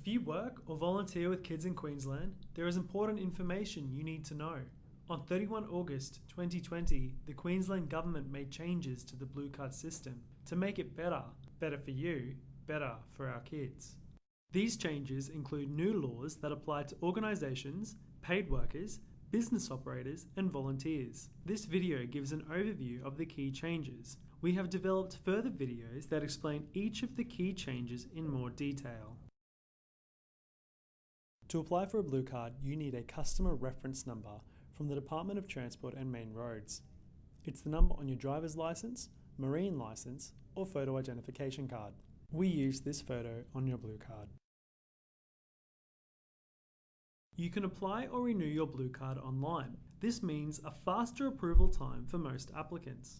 If you work or volunteer with kids in Queensland, there is important information you need to know. On 31 August 2020, the Queensland Government made changes to the Blue Card system to make it better, better for you, better for our kids. These changes include new laws that apply to organisations, paid workers, business operators, and volunteers. This video gives an overview of the key changes. We have developed further videos that explain each of the key changes in more detail. To apply for a Blue Card, you need a customer reference number from the Department of Transport and Main Roads. It's the number on your driver's licence, marine licence, or photo identification card. We use this photo on your Blue Card. You can apply or renew your Blue Card online. This means a faster approval time for most applicants.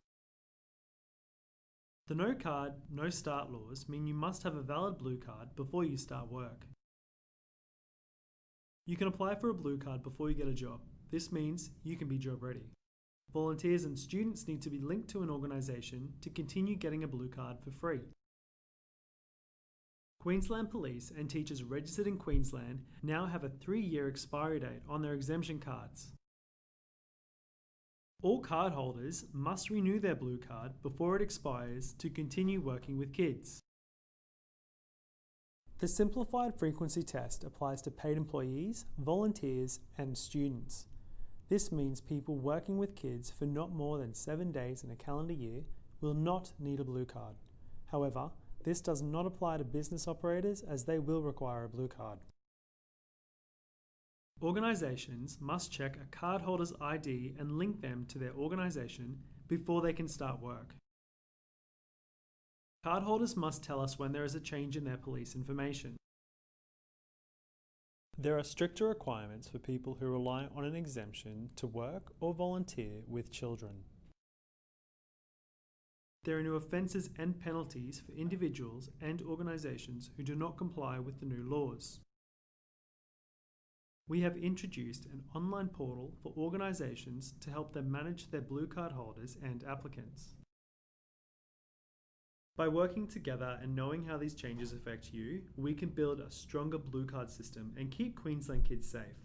The No Card, No Start laws mean you must have a valid Blue Card before you start work. You can apply for a Blue Card before you get a job. This means you can be job ready. Volunteers and students need to be linked to an organisation to continue getting a Blue Card for free. Queensland Police and teachers registered in Queensland now have a three-year expiry date on their exemption cards. All cardholders must renew their blue card before it expires to continue working with kids. The simplified frequency test applies to paid employees, volunteers and students. This means people working with kids for not more than seven days in a calendar year will not need a blue card. However, this does not apply to business operators as they will require a blue card. Organisations must check a cardholder's ID and link them to their organisation before they can start work. Cardholders must tell us when there is a change in their police information. There are stricter requirements for people who rely on an exemption to work or volunteer with children. There are new offences and penalties for individuals and organisations who do not comply with the new laws. We have introduced an online portal for organisations to help them manage their blue card holders and applicants. By working together and knowing how these changes affect you, we can build a stronger blue card system and keep Queensland kids safe.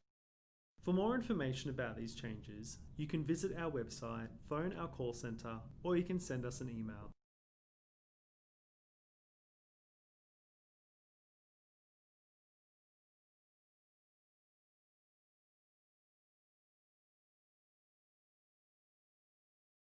For more information about these changes, you can visit our website, phone our call centre, or you can send us an email.